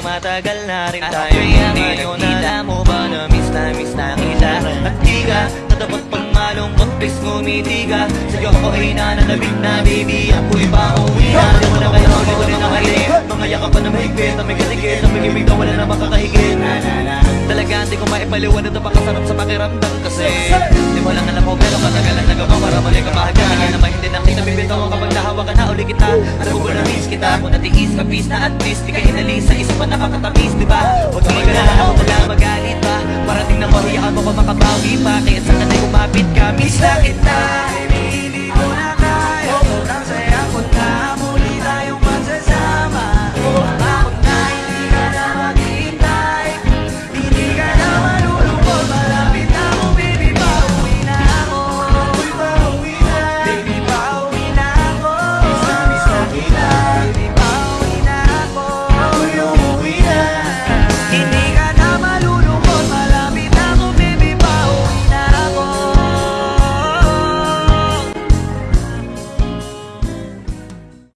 matagal na rin tayo Hindi nakita mo ba na miss na miss na kita. At di ka na dapat pang malungkot Please ngumiti ka. Sa'yo ko ay nananabik na baby Ako'y pauwi na. Di mo na kaya ulit ko rin nakalim Mga yakap pa na mahigpit Na may kasigit Na may ibig na wala na makakahigit. Talaga hindi ko maipaliwanag na pakasarap sa pakiramdam kasi. Di mo lang alam ko pero katagalan nagawa para mali ka bahaga Kaya naman hindi nakita Alam ko na miss kita Kung natiis ka peace na at least Di ka inalis sa isa pa nakakatamis di ba? Huwag kang magalala ako wala magalit pa. Parating na mahiyaan mo pa makabawi pa. Kaya sa kanay kumapit ka Miss na kita